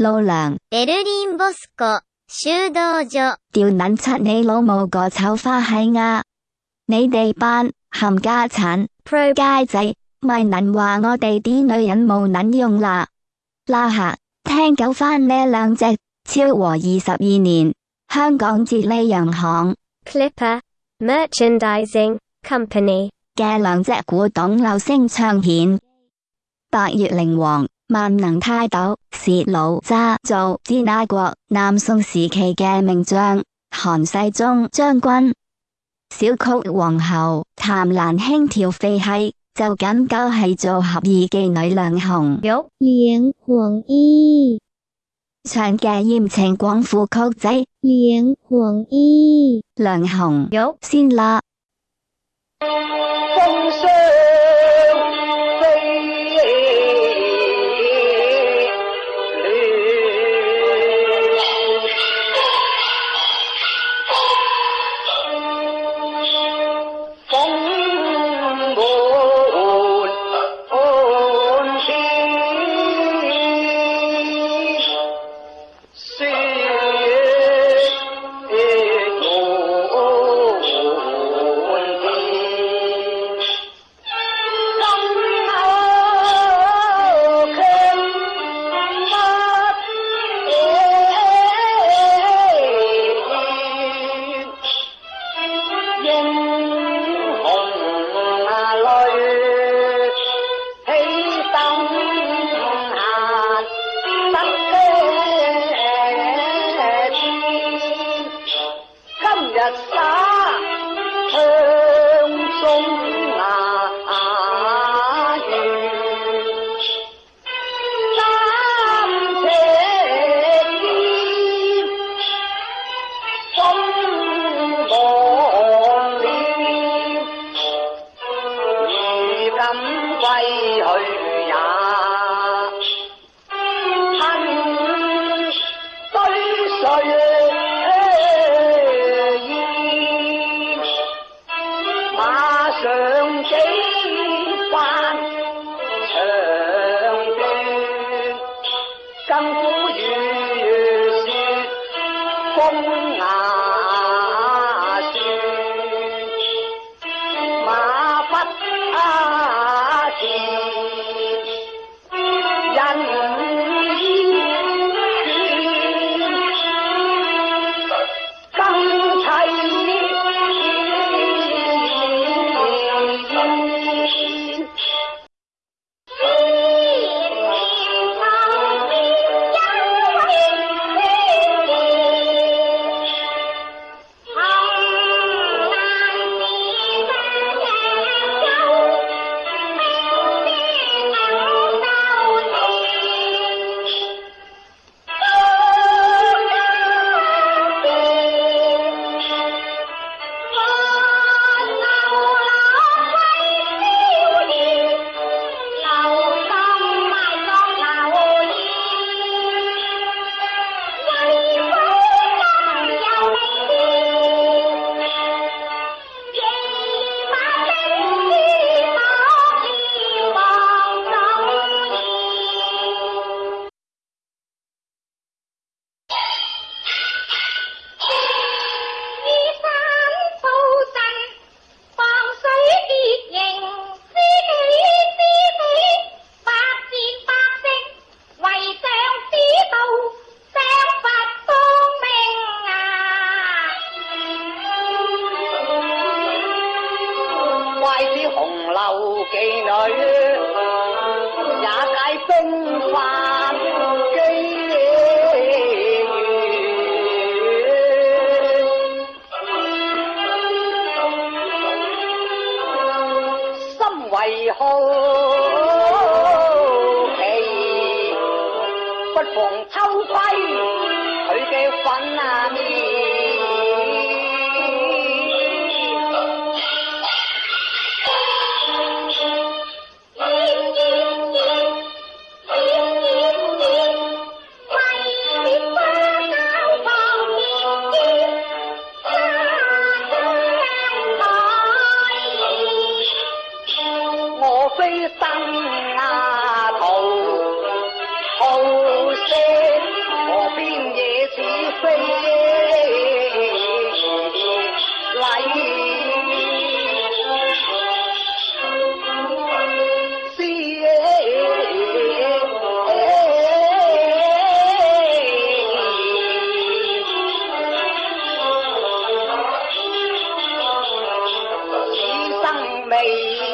路良，ベルリンボスコ修道所。屌捻柒你老母個臭花閪啊！你哋班冚家產 Pro 街仔，咪能話我哋啲女人冇撚用啦？啦下，聽夠翻呢兩隻超和二十二年香港哲理洋行 Clipper Merchandising Company。嘅兩隻古董流星唱片，八月靈王、 万能泰斗是老渣做知阿国，南宋时期嘅名将韩世忠将军，小曲皇后谭兰轻跳废戏就仅仅系做合意妓女梁红玉、杨广义唱嘅艳情广府曲仔杨广义、梁红玉先啦。当初。怪此红楼妓女，也解风化。மை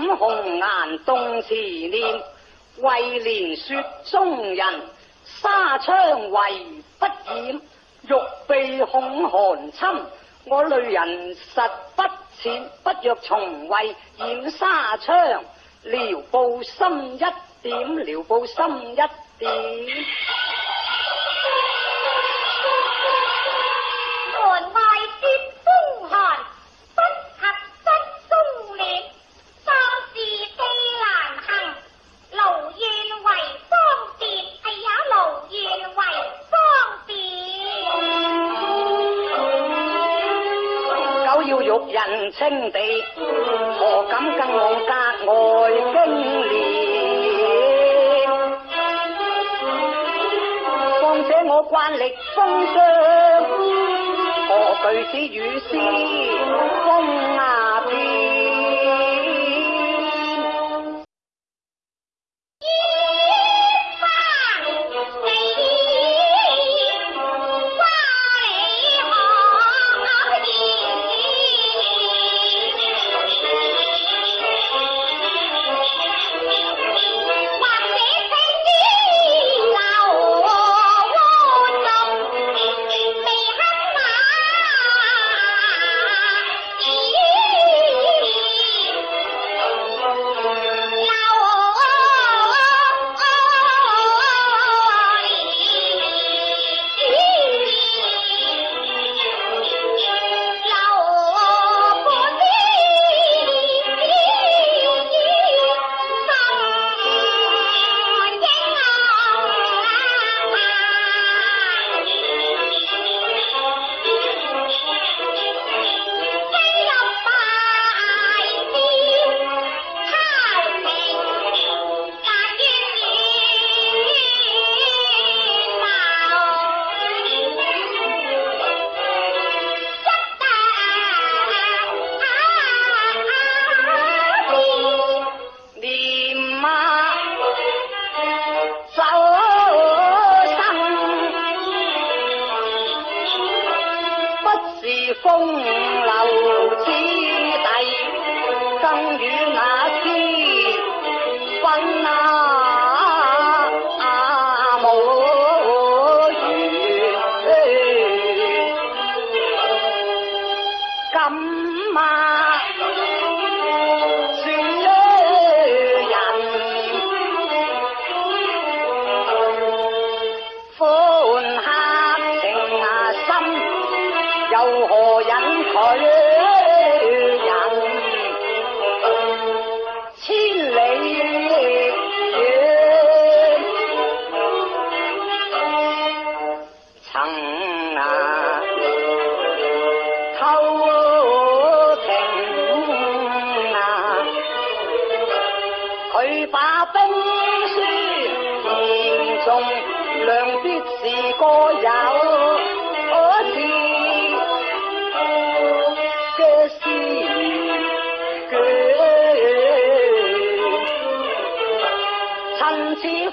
五红颜动，词念为怜雪中人，纱窗为不掩，欲避恐寒侵。我泪人实不浅，不若从为掩纱窗，撩布心一点，撩布心一点。清地何敢跟我格外风廉？况且我惯历风霜，何惧此雨丝风？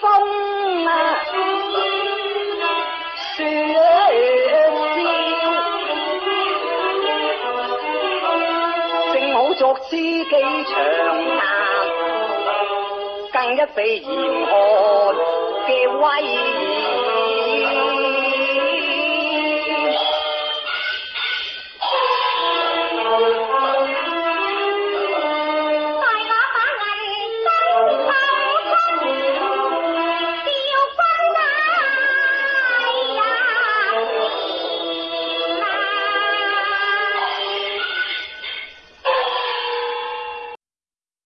风啊，雪正好作知己长谈，更一比严寒嘅威。